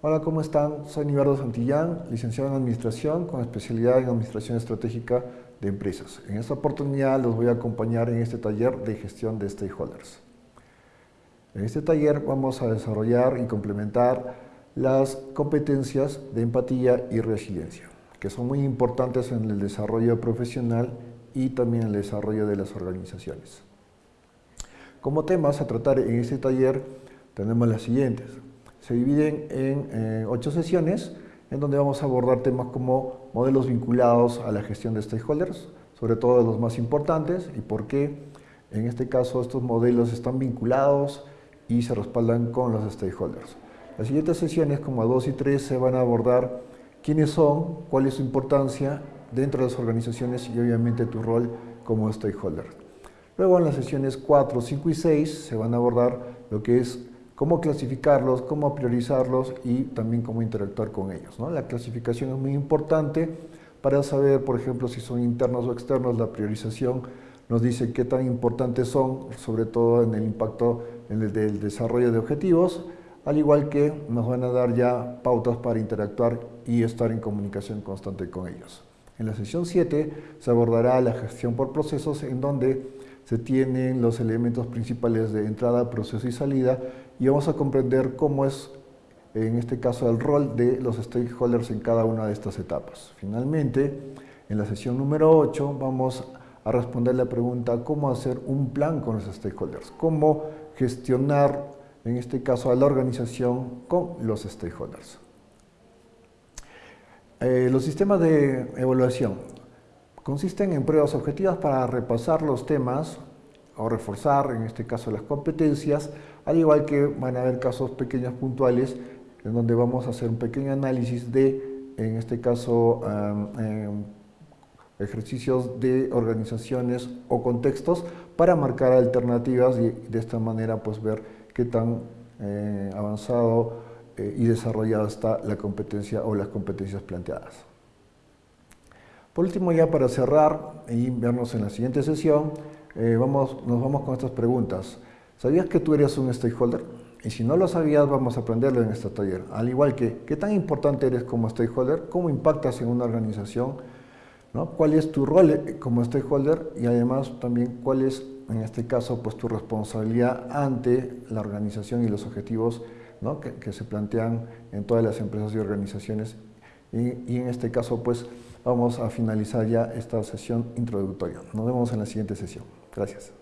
Hola, ¿cómo están? Soy Nibardo Santillán, licenciado en Administración con especialidad en Administración Estratégica de Empresas. En esta oportunidad los voy a acompañar en este taller de gestión de stakeholders. En este taller vamos a desarrollar y complementar las competencias de empatía y resiliencia, que son muy importantes en el desarrollo profesional y también en el desarrollo de las organizaciones. Como temas a tratar en este taller tenemos las siguientes se dividen en eh, ocho sesiones en donde vamos a abordar temas como modelos vinculados a la gestión de stakeholders, sobre todo los más importantes y por qué en este caso estos modelos están vinculados y se respaldan con los stakeholders. Las siguientes sesiones, como 2 y 3, se van a abordar quiénes son, cuál es su importancia dentro de las organizaciones y obviamente tu rol como stakeholder. Luego en las sesiones 4, 5 y 6 se van a abordar lo que es cómo clasificarlos, cómo priorizarlos y también cómo interactuar con ellos. La clasificación es muy importante para saber, por ejemplo, si son internos o externos, la priorización nos dice qué tan importantes son, sobre todo en el impacto en el del desarrollo de objetivos, al igual que nos van a dar ya pautas para interactuar y estar en comunicación constante con ellos. En la sesión 7 se abordará la gestión por procesos en donde se tienen los elementos principales de entrada, proceso y salida y vamos a comprender cómo es, en este caso, el rol de los stakeholders en cada una de estas etapas. Finalmente, en la sesión número 8 vamos a responder la pregunta cómo hacer un plan con los stakeholders, cómo gestionar, en este caso, a la organización con los stakeholders. Eh, los sistemas de evaluación. Consisten en pruebas objetivas para repasar los temas o reforzar, en este caso, las competencias, al igual que van a haber casos pequeños puntuales en donde vamos a hacer un pequeño análisis de, en este caso, em, ejercicios de organizaciones o contextos para marcar alternativas y de esta manera pues ver qué tan eh, avanzado eh, y desarrollada está la competencia o las competencias planteadas. Por último, ya para cerrar y vernos en la siguiente sesión, eh, vamos, nos vamos con estas preguntas. ¿Sabías que tú eres un stakeholder? Y si no lo sabías, vamos a aprenderlo en este taller. Al igual que, ¿qué tan importante eres como stakeholder? ¿Cómo impactas en una organización? ¿no? ¿Cuál es tu rol eh, como stakeholder? Y además también, ¿cuál es, en este caso, pues tu responsabilidad ante la organización y los objetivos ¿no? que, que, se plantean en todas las empresas y organizaciones? Y, en este caso, pues, vamos a finalizar ya esta sesión introductoria. Nos vemos en la siguiente sesión. Gracias.